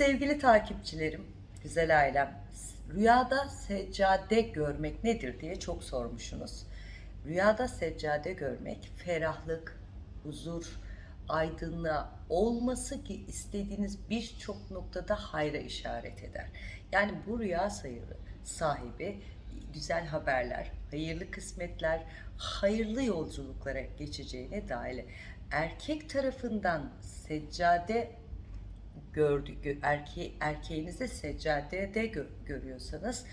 Sevgili takipçilerim, güzel ailem, rüyada seccade görmek nedir diye çok sormuşsunuz. Rüyada seccade görmek ferahlık, huzur, aydınlığa olması ki istediğiniz birçok noktada hayra işaret eder. Yani bu rüya sayılı sahibi güzel haberler, hayırlı kısmetler, hayırlı yolculuklara geçeceğine dair erkek tarafından seccade gördü, gö, erke, erkeğinizi seccadede gö, görüyorsanız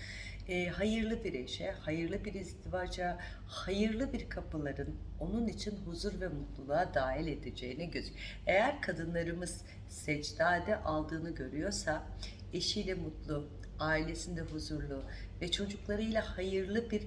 e, hayırlı bir eşe, hayırlı bir izdivaca, hayırlı bir kapıların onun için huzur ve mutluluğa dahil edeceğini gözüküyor. Eğer kadınlarımız secdade aldığını görüyorsa eşiyle mutlu, ailesinde huzurlu ve çocuklarıyla hayırlı bir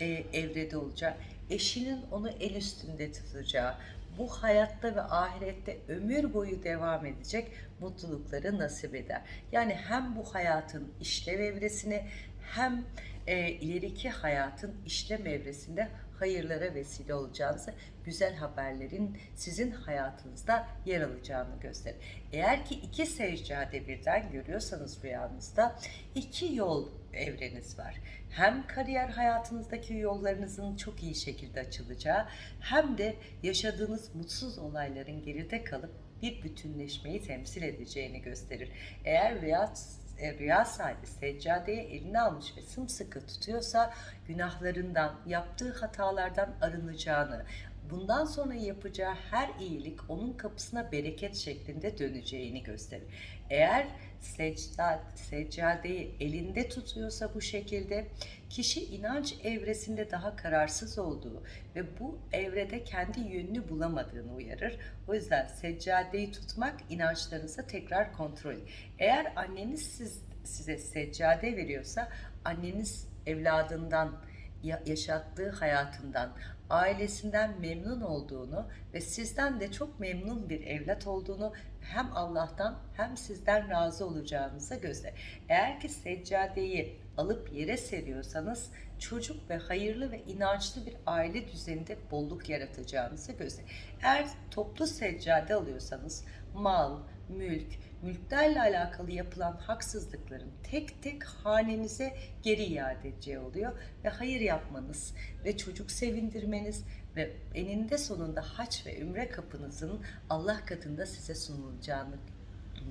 e, evrede olacak. Eşinin onu el üstünde tutacağı, bu hayatta ve ahirette ömür boyu devam edecek mutlulukları nasip eder. Yani hem bu hayatın işlev evresini hem e, ileriki hayatın işlem evresinde hayırlara vesile olacağınızı, güzel haberlerin sizin hayatınızda yer alacağını gösterir. Eğer ki iki seccade birden görüyorsanız rüyanızda iki yol evreniz var. Hem kariyer hayatınızdaki yollarınızın çok iyi şekilde açılacağı hem de yaşadığınız mutsuz olayların geride kalıp bir bütünleşmeyi temsil edeceğini gösterir. Eğer rüya e, rüya sahibi seccadeyi eline almış ve sımsıkı tutuyorsa günahlarından, yaptığı hatalardan arınacağını, bundan sonra yapacağı her iyilik onun kapısına bereket şeklinde döneceğini gösterir. Eğer secda, seccadeyi elinde tutuyorsa bu şekilde kişi inanç evresinde daha kararsız olduğu ve bu evrede kendi yönünü bulamadığını uyarır. O yüzden seccadeyi tutmak inançlarınıza tekrar kontrol. Eğer anneniz siz, size seccade veriyorsa anneniz evladından yaşattığı hayatından, ailesinden memnun olduğunu ve sizden de çok memnun bir evlat olduğunu hem Allah'tan hem sizden razı olacağınıza göster. Eğer ki seccadeyi alıp yere seriyorsanız çocuk ve hayırlı ve inançlı bir aile düzeninde bolluk yaratacağınızı göster. Eğer toplu seccade alıyorsanız mal, mülk, mülklerle alakalı yapılan haksızlıkların tek tek hanenize geri iade edeceği oluyor ve hayır yapmanız ve çocuk sevindirmeniz ve eninde sonunda haç ve ümre kapınızın Allah katında size sunulacağını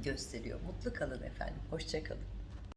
gösteriyor. Mutlu kalın efendim. Hoşçakalın.